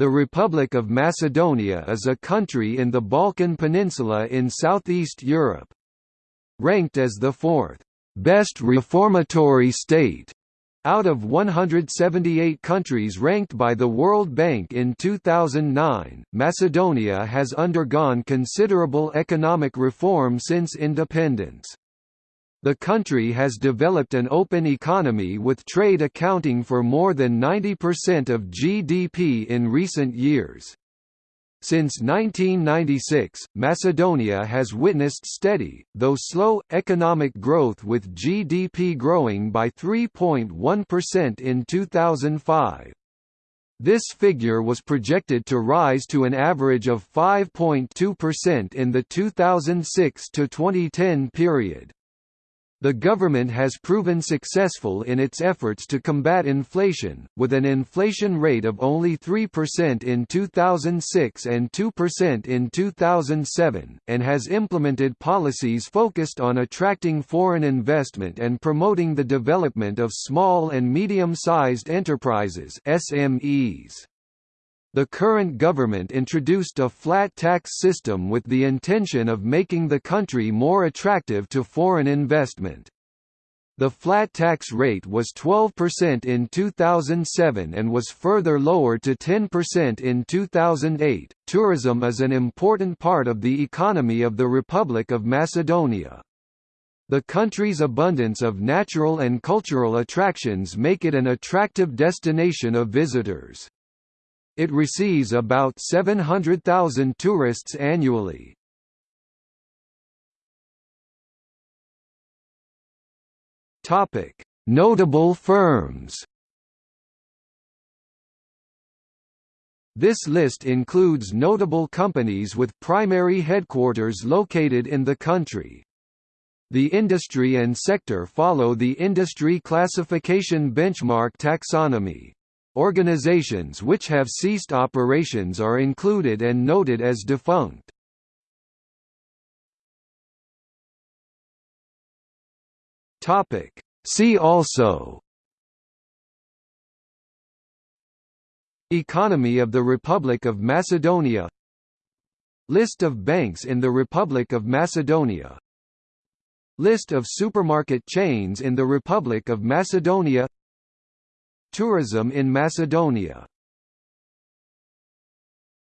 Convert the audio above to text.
The Republic of Macedonia is a country in the Balkan Peninsula in southeast Europe. Ranked as the fourth best reformatory state out of 178 countries ranked by the World Bank in 2009, Macedonia has undergone considerable economic reform since independence. The country has developed an open economy with trade accounting for more than 90% of GDP in recent years. Since 1996, Macedonia has witnessed steady, though slow, economic growth with GDP growing by 3.1% in 2005. This figure was projected to rise to an average of 5.2% in the 2006–2010 period. The government has proven successful in its efforts to combat inflation, with an inflation rate of only 3% in 2006 and 2% in 2007, and has implemented policies focused on attracting foreign investment and promoting the development of small and medium-sized enterprises SMEs. The current government introduced a flat tax system with the intention of making the country more attractive to foreign investment. The flat tax rate was 12% in 2007 and was further lowered to 10% in 2008. Tourism is an important part of the economy of the Republic of Macedonia. The country's abundance of natural and cultural attractions make it an attractive destination of visitors. It receives about 700,000 tourists annually. Topic: Notable firms. This list includes notable companies with primary headquarters located in the country. The industry and sector follow the industry classification benchmark taxonomy. Organizations which have ceased operations are included and noted as defunct. Topic. See also Economy of the Republic of Macedonia List of banks in the Republic of Macedonia List of supermarket chains in the Republic of Macedonia Tourism in Macedonia